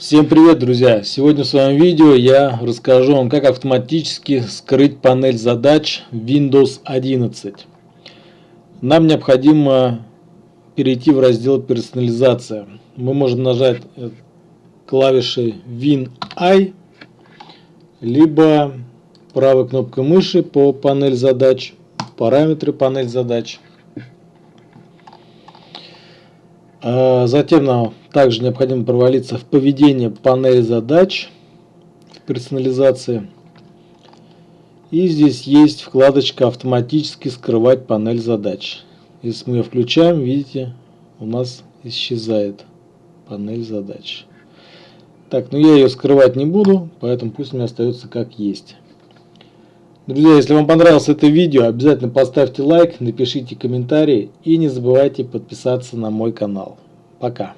Всем привет, друзья! Сегодня в своем видео я расскажу вам, как автоматически скрыть панель задач Windows 11. Нам необходимо перейти в раздел «Персонализация». Мы можем нажать клавишей Win-I, либо правой кнопкой мыши по панель задач, параметры панель задач – затем нам также необходимо провалиться в поведение панели задач в персонализации. И здесь есть вкладочка «Автоматически скрывать панель задач». Если мы ее включаем, видите, у нас исчезает панель задач. Так, ну я ее скрывать не буду, поэтому пусть у меня остается как есть. Друзья, если вам понравилось это видео, обязательно поставьте лайк, напишите комментарий и не забывайте подписаться на мой канал. Пока.